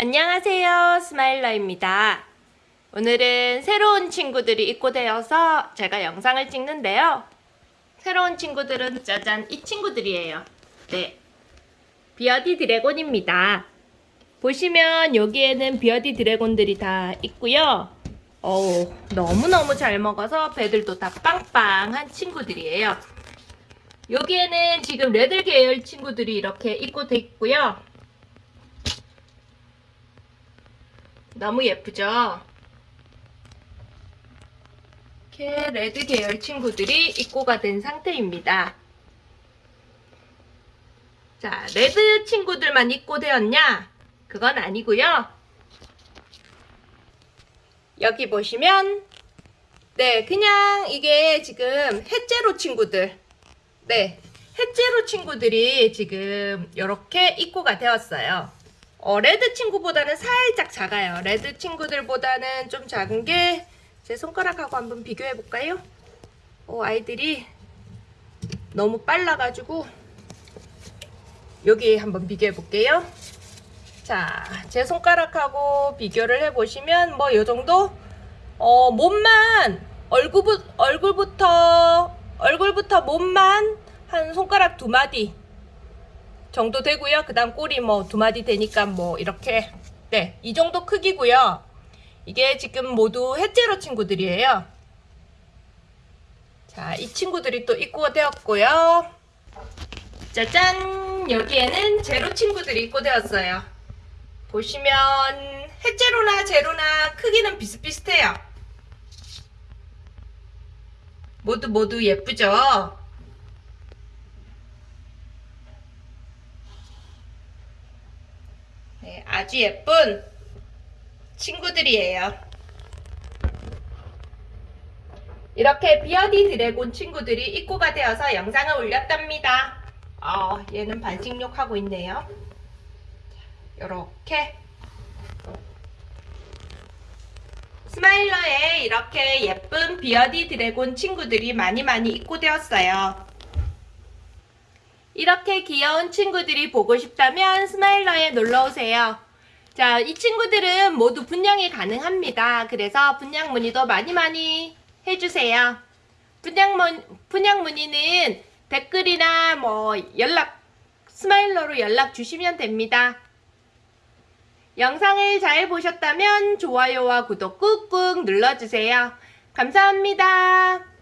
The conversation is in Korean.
안녕하세요 스마일러입니다. 오늘은 새로운 친구들이 입고되어서 제가 영상을 찍는데요. 새로운 친구들은 짜잔 이 친구들이에요. 네 bearded dragon입니다. 보시면 여기에는 bearded dragon들이 다 있고요. 어우 너무너무 잘 먹어서 배들도 다 빵빵한 친구들이에요. 여기에는 지금 red 계열 친구들이 이렇게 입고돼 있고요 너무 예쁘죠? 이렇게 red 계열 친구들이 입고가 된 상태입니다. 자, red 친구들만 입고 되었냐? 그건 아니고요. 여기 보시면 네, 그냥 이게 지금 het zero 친구들 네, het zero 친구들이 지금 이렇게 입고가 되었어요. 어, red 친구보다는 살짝 작아요. red 친구들보다는 좀 작은 게 제 손가락하고 한번 비교해 볼까요? 어, 아이들이 너무 빨라가지고 여기 한번 비교해 볼게요. 자, 제 손가락하고 비교를 해보시면 뭐 요 정도? 어, 몸만 얼굴부, 얼굴부터 얼굴부터 몸만 한 손가락 두 마디 정도 되고요. 그 다음 꼬리 뭐 두 마디 되니까 뭐 이렇게 네, 이 정도 크기고요. 이게 지금 모두 해제로 친구들이에요. 자, 이 친구들이 또 입고가 되었고요. 짜잔! 여기에는 제로 친구들이 입고 되었어요. 보시면 해제로나 제로나 크기는 비슷비슷해요. 모두 모두 예쁘죠? 네, 아주 예쁜 친구들이에요. 이렇게 비어디 드래곤 친구들이 입고가 되어서 영상을 올렸답니다. 어, 얘는 반식욕 하고 있네요. 이렇게 스마일러에 이렇게 예쁜 bearded dragon 친구들이 많이 많이 입고되었어요. 이렇게 귀여운 친구들이 보고 싶다면 스마일러에 놀러오세요. 자, 이 친구들은 모두 분양이 가능합니다. 그래서 분양 문의도 많이 많이 해주세요. 분양, 문, 분양 문의는 댓글이나 뭐 연락, 스마일러로 연락 주시면 됩니다. 영상을 잘 보셨다면 좋아요와 구독 꾹꾹 눌러주세요. 감사합니다.